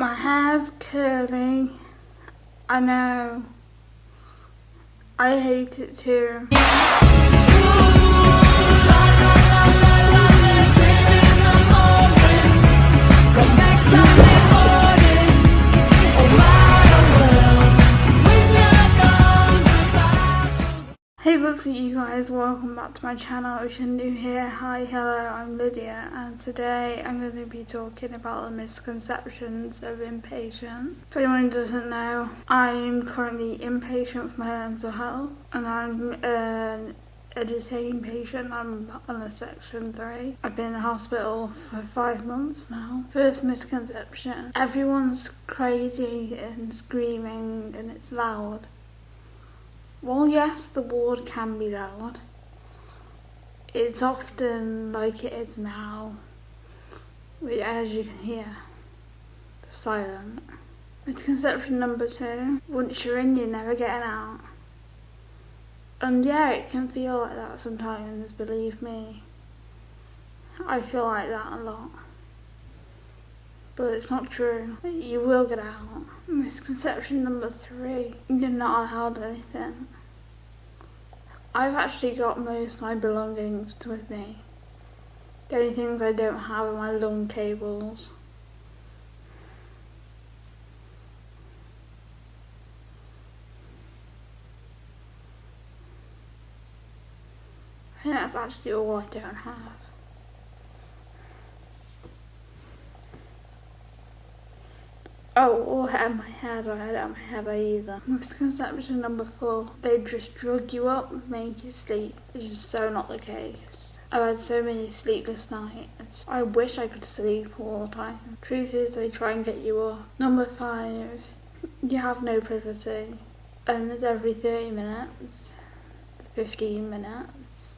My hair's curly. I know. I hate it too. What's up you guys, welcome back to my channel if you're new here. Hi, hello, I'm Lydia and today I'm going to be talking about the misconceptions of inpatient. So anyone doesn't know, I'm currently inpatient for my mental health and I'm an a detained patient. I'm on a section 3. I've been in hospital for five months now. First misconception, everyone's crazy and screaming and it's loud. Well, yes, the ward can be loud. It's often like it is now, as you can hear, silent. Misconception number two, once you're in, you're never getting out. And yeah, it can feel like that sometimes, believe me. I feel like that a lot. But it's not true. You will get out. Misconception number three, you're not allowed anything. I've actually got most of my belongings with me. The only things I don't have are my lung cables. I think that's actually all I don't have. Oh, oh or have my head, I don't have my head either. Misconception number four, they just drug you up, make you sleep. It's just so not the case. I've had so many sleepless nights. I wish I could sleep all the time. Truth is, they try and get you up. Number five, you have no privacy. And it's every 30 minutes, 15 minutes.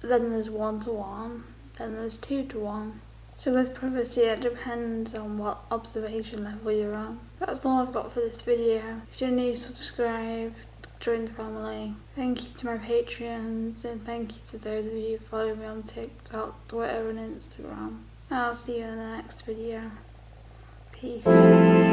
Then there's one to one, then there's two to one. So with privacy it depends on what observation level you're on. That's all I've got for this video. If you're new, subscribe, join the family. Thank you to my Patreons and thank you to those of you who follow me on TikTok, Twitter and Instagram. I'll see you in the next video. Peace.